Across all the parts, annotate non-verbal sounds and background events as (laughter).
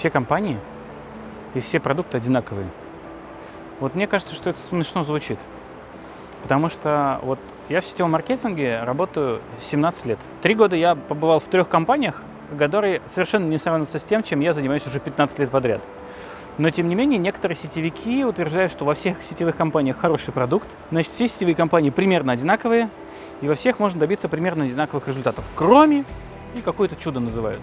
все компании и все продукты одинаковые. Вот мне кажется, что это смешно звучит. Потому что вот я в сетевом маркетинге работаю 17 лет. Три года я побывал в трех компаниях, которые совершенно не сравнятся с тем, чем я занимаюсь уже 15 лет подряд. Но, тем не менее, некоторые сетевики утверждают, что во всех сетевых компаниях хороший продукт. Значит, все сетевые компании примерно одинаковые, и во всех можно добиться примерно одинаковых результатов. Кроме, и какое-то чудо называют.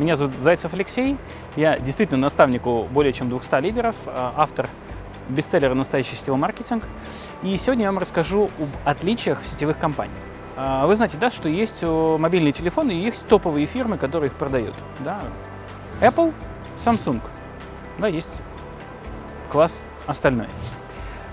Меня зовут Зайцев Алексей, я действительно наставник у более чем 200 лидеров, а, автор бестселлера «Настоящий сетевой маркетинг». И сегодня я вам расскажу об отличиях сетевых компаниях. А, вы знаете, да, что есть мобильные телефоны и есть топовые фирмы, которые их продают. Да? Apple, Samsung. Да, есть класс остальной.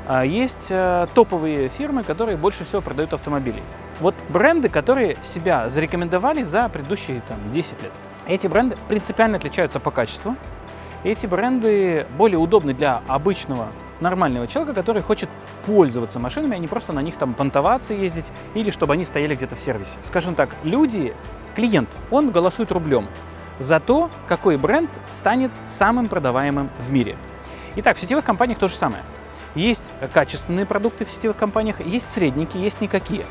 А есть э, топовые фирмы, которые больше всего продают автомобили. Вот бренды, которые себя зарекомендовали за предыдущие там, 10 лет. Эти бренды принципиально отличаются по качеству. эти бренды более удобны для обычного нормального человека, который хочет пользоваться машинами, а не просто на них там понтоваться, ездить, или чтобы они стояли где-то в сервисе. Скажем так, люди, клиент, он голосует рублем за то, какой бренд станет самым продаваемым в мире. Итак, в сетевых компаниях то же самое. Есть качественные продукты в сетевых компаниях, есть средники, есть никакие.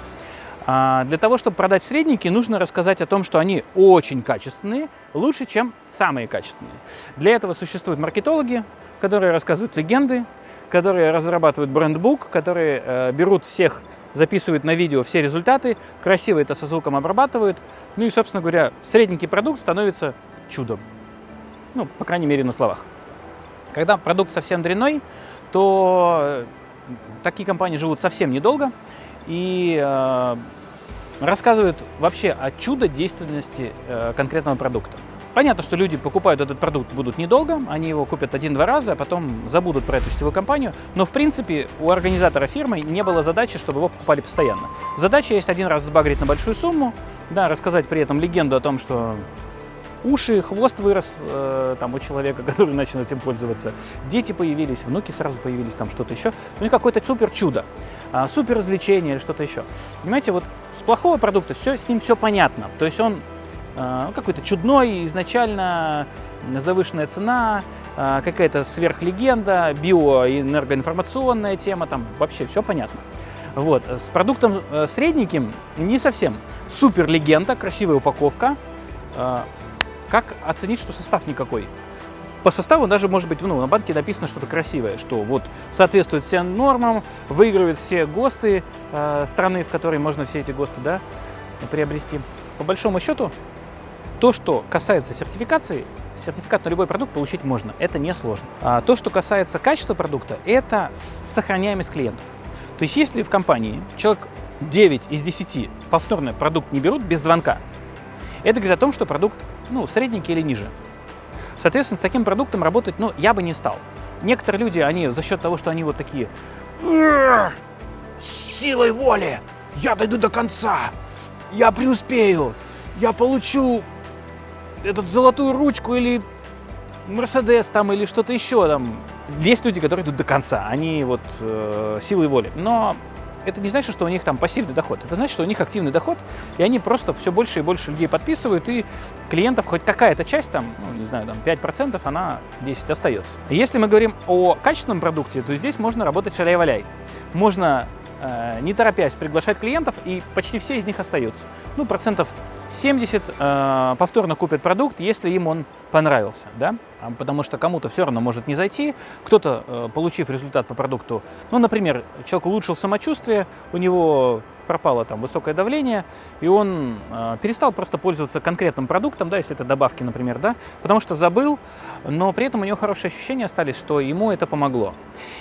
А, для того, чтобы продать средники, нужно рассказать о том, что они очень качественные, лучше, чем самые качественные. Для этого существуют маркетологи, которые рассказывают легенды, которые разрабатывают брендбук, которые э, берут всех, записывают на видео все результаты, красиво это со звуком обрабатывают. Ну и, собственно говоря, средненький продукт становится чудом. Ну, по крайней мере, на словах. Когда продукт совсем дрянной, то э, такие компании живут совсем недолго, и э, рассказывают вообще о чудо действенности э, конкретного продукта. Понятно, что люди покупают этот продукт будут недолго, они его купят один-два раза, а потом забудут про эту сетевую компанию. Но, в принципе, у организатора фирмы не было задачи, чтобы его покупали постоянно. Задача есть один раз сбагрить на большую сумму, да, рассказать при этом легенду о том, что уши, хвост вырос э, там у человека, (laughs) который начал этим пользоваться, дети появились, внуки сразу появились, там что-то еще. Ну и какое-то супер чудо, э, супер развлечение или что-то еще. Понимаете, вот с плохого продукта все, с ним все понятно. То есть он э, какой-то чудной, изначально завышенная цена, э, какая-то сверхлегенда, биоэнергоинформационная тема, там вообще все понятно. Вот. С продуктом э, средненьким не совсем. Супер легенда, красивая упаковка, э, как оценить, что состав никакой? По составу даже может быть, ну, на банке написано что-то красивое, что вот соответствует всем нормам, выигрывает все ГОСТы э, страны, в которой можно все эти ГОСТы да, приобрести. По большому счету, то, что касается сертификации, сертификат на любой продукт получить можно, это не сложно. А то, что касается качества продукта, это сохраняемость клиентов. То есть если в компании человек 9 из 10 повторно продукт не берут без звонка, это говорит о том, что продукт ну, средненький или ниже. Соответственно, с таким продуктом работать, ну, я бы не стал. Некоторые люди, они за счет того, что они вот такие силой воли, я дойду до конца, я преуспею, я получу этот золотую ручку или Мерседес там или что-то еще там. Есть люди, которые идут до конца, они вот э, силой воли. Но это не значит, что у них там пассивный доход. Это значит, что у них активный доход, и они просто все больше и больше людей подписывают, и клиентов хоть какая-то часть, там, ну, не знаю, там 5%, она 10 остается. Если мы говорим о качественном продукте, то здесь можно работать шаляй-валяй. Можно э, не торопясь приглашать клиентов, и почти все из них остаются. Ну, процентов 70 э, повторно купят продукт, если им он понравился, да, а, потому что кому-то все равно может не зайти, кто-то, э, получив результат по продукту, ну, например, человек улучшил самочувствие, у него пропало там высокое давление, и он э, перестал просто пользоваться конкретным продуктом, да, если это добавки, например, да, потому что забыл, но при этом у него хорошие ощущения остались, что ему это помогло.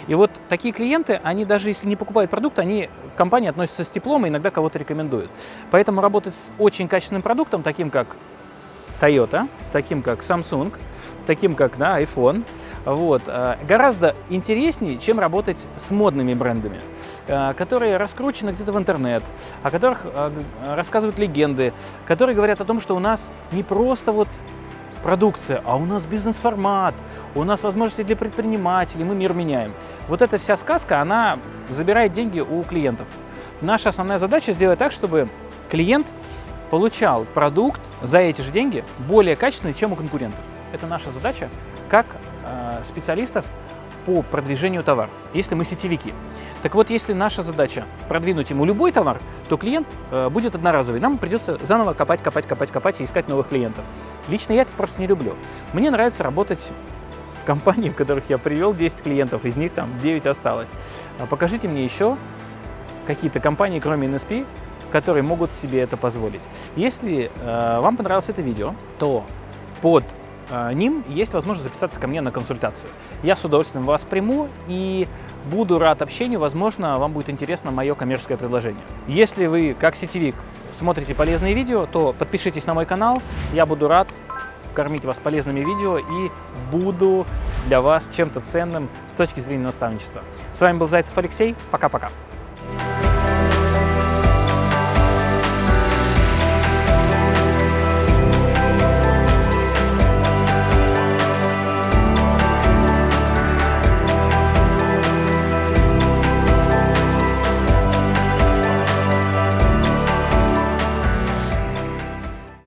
И вот такие клиенты, они даже если не покупают продукт, они к компании относятся с теплом и иногда кого-то рекомендуют. Поэтому работать с очень качественным продуктом, таким как Toyota, таким как Samsung, таким как да, iPhone, вот, э, гораздо интереснее, чем работать с модными брендами, э, которые раскручены где-то в интернет, о которых э, рассказывают легенды, которые говорят о том, что у нас не просто вот продукция, а у нас бизнес-формат, у нас возможности для предпринимателей, мы мир меняем. Вот эта вся сказка, она забирает деньги у клиентов. Наша основная задача сделать так, чтобы клиент получал продукт за эти же деньги более качественный, чем у конкурентов. Это наша задача как э, специалистов по продвижению товара, если мы сетевики. Так вот, если наша задача продвинуть ему любой товар, то клиент э, будет одноразовый. Нам придется заново копать, копать, копать, копать и искать новых клиентов. Лично я это просто не люблю. Мне нравится работать в компании, (laughs) в которых я привел 10 клиентов, из них там 9 осталось. А покажите мне еще какие-то компании, кроме NSP, которые могут себе это позволить. Если э, вам понравилось это видео, то под э, ним есть возможность записаться ко мне на консультацию. Я с удовольствием вас приму и буду рад общению. Возможно, вам будет интересно мое коммерческое предложение. Если вы, как сетевик, смотрите полезные видео, то подпишитесь на мой канал. Я буду рад кормить вас полезными видео и буду для вас чем-то ценным с точки зрения наставничества. С вами был Зайцев Алексей. Пока-пока.